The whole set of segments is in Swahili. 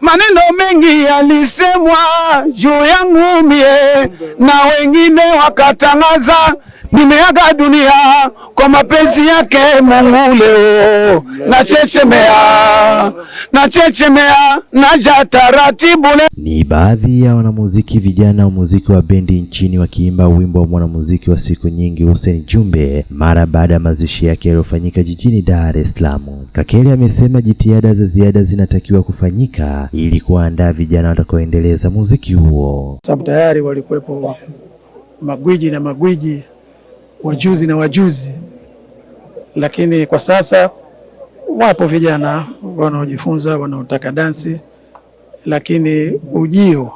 Maneno mengi yalisemwa juu yangu mie, na wengine wakatangaza nimeaga dunia kwa mapenzi yake Mungu. Leo nachechemea, nachechemea, naja taratibu le Ni baadhi ya wanamuziki vijana wa muziki wa bendi nchini wakiimba wimbo wa mwanamuziki wa siku nyingi Hussein Jumbe mara baada ya mazishi yake yaliyofanyika jijini Dar es Salaam. Kakele amesema jitihada za ziada zinatakiwa kufanyika ili kuandaa vijana watakaoendeleza muziki huo. sababu tayari walikuwepo magwiji na magwiji, wajuzi na wajuzi, lakini kwa sasa wapo vijana wanaojifunza, wanaotaka dansi, lakini ujio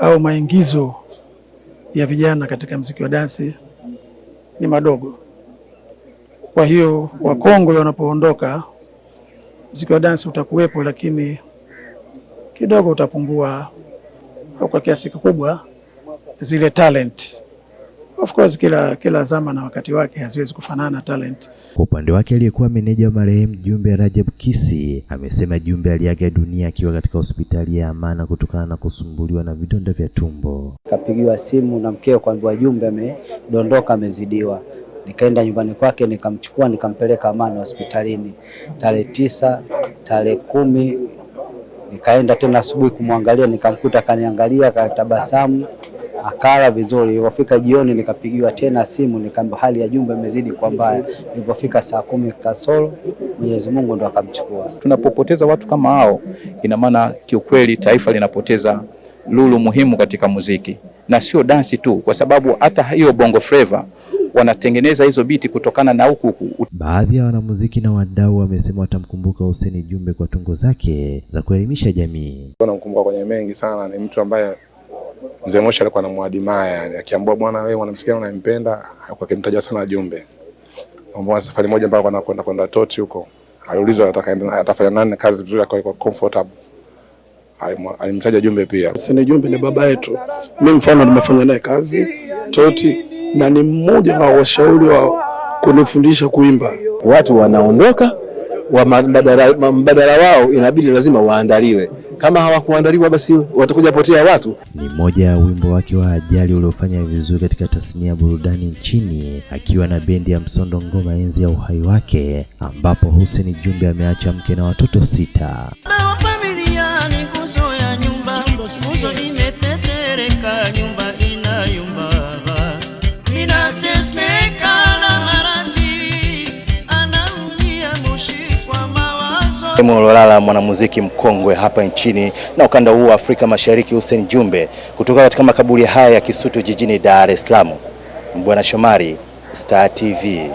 au maingizo ya vijana katika mziki wa dansi ni madogo. Kwa hiyo wakongwe wanapoondoka, mziki wa dansi utakuwepo, lakini kidogo utapungua au kwa kiasi kikubwa zile talent. Of course kila, kila zama na wakati wake haziwezi kufanana talent. Kwa upande wake aliyekuwa meneja wa marehemu Jumbe Rajab Kisi amesema Jumbe aliaga dunia akiwa katika hospitali ya Amana kutokana na kusumbuliwa na vidonda vya tumbo. Kapigiwa simu na mkeo kwamba Jumbe amedondoka, amezidiwa. Nikaenda nyumbani kwake nikamchukua nikampeleka Amana hospitalini tarehe tisa, tarehe kumi nikaenda tena asubuhi kumwangalia, nikamkuta kaniangalia, akatabasamu, akala vizuri. Ilipofika jioni nikapigiwa tena simu, nikaambiwa hali ya Jumbe imezidi kwa mbaya. Ilipofika saa kumi kasoro, Mwenyezi Mungu ndo akamchukua. Tunapopoteza watu kama hao, ina maana kiukweli taifa linapoteza lulu muhimu katika muziki, na sio dansi tu, kwa sababu hata hiyo bongo flava wanatengeneza hizo biti kutokana na huku huku. Baadhi ya wanamuziki na wadau wamesema watamkumbuka Hussein Jumbe kwa tungo zake za kuelimisha jamii. Namkumbuka kwenye mengi sana, ni mtu ambaye mzee Moshi alikuwa anamwadimaya, yani akiambia bwana, wewe mwanamsikia unampenda, kwa kimtaja sana Jumbe. Mbona safari moja mpaka anakwenda kwenda Toti huko, aliulizwa atafanya nani kazi vizuri, akawa kwa comfortable, alimtaja Jumbe pia. Sini Jumbe ni baba yetu. Mimi mfano nimefanya naye kazi Toti, na ni mmoja wa washauri wa kunifundisha kuimba. watu wanaondoka wa mbadala, mbadala wao inabidi lazima waandaliwe. Kama hawakuandaliwa basi watakuja potea watu. Ni mmoja ya wimbo wake wa Ajali uliofanya vizuri katika tasnia ya burudani nchini, akiwa na bendi ya Msondo Ngoma enzi ya uhai wake, ambapo Hussein Jumbe ameacha mke na watoto sita. Mawazo. Mololala, mwanamuziki mkongwe hapa nchini na ukanda huu wa Afrika Mashariki, Hussein Jumbe kutoka katika makaburi haya ya Kisutu jijini Dar es Salaam. Bwana Shomari, Star TV.